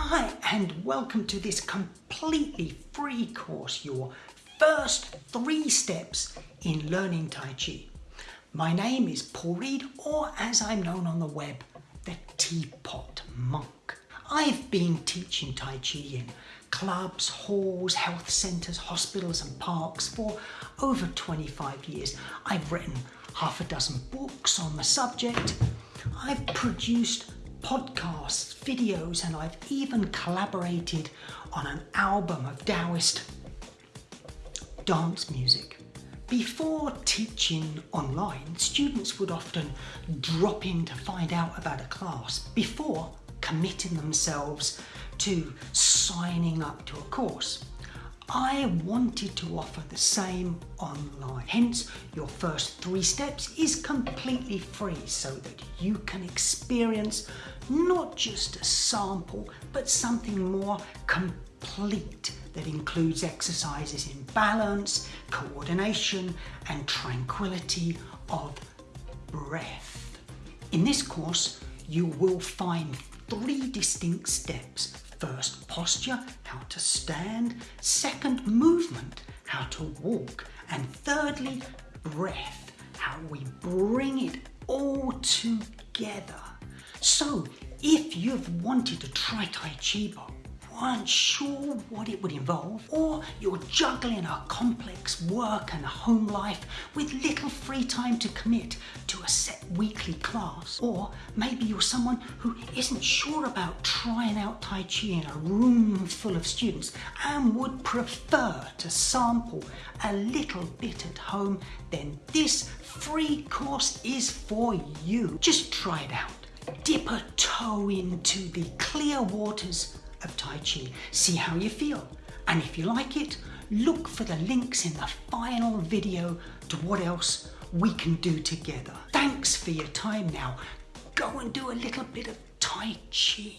Hi, and welcome to this completely free course, your first three steps in learning Tai Chi. My name is Paul Read, or as I'm known on the web, the Teapot Monk. I've been teaching Tai Chi in clubs, halls, health centres, hospitals and parks for over 25 years. I've written half a dozen books on the subject. I've produced podcasts, videos, and I've even collaborated on an album of Taoist dance music. Before teaching online, students would often drop in to find out about a class before committing themselves to signing up to a course. I wanted to offer the same online. Hence, your first three steps is completely free so that you can experience not just a sample, but something more complete that includes exercises in balance, coordination, and tranquility of breath. In this course, you will find three distinct steps First, posture, how to stand. Second, movement, how to walk. And thirdly, breath, how we bring it all together. So, if you've wanted to try Tai Chi but weren't sure what it would involve, or you're juggling a complex work and home life with little free time to commit to a set weekly class, or maybe you're someone who isn't sure about trying out Tai Chi in a room full of students and would prefer to sample a little bit at home, then this free course is for you. Just try it out. Dip a toe into the clear waters of Tai Chi. See how you feel. And if you like it, look for the links in the final video to what else we can do together. Thanks for your time now. Go and do a little bit of Tai Chi.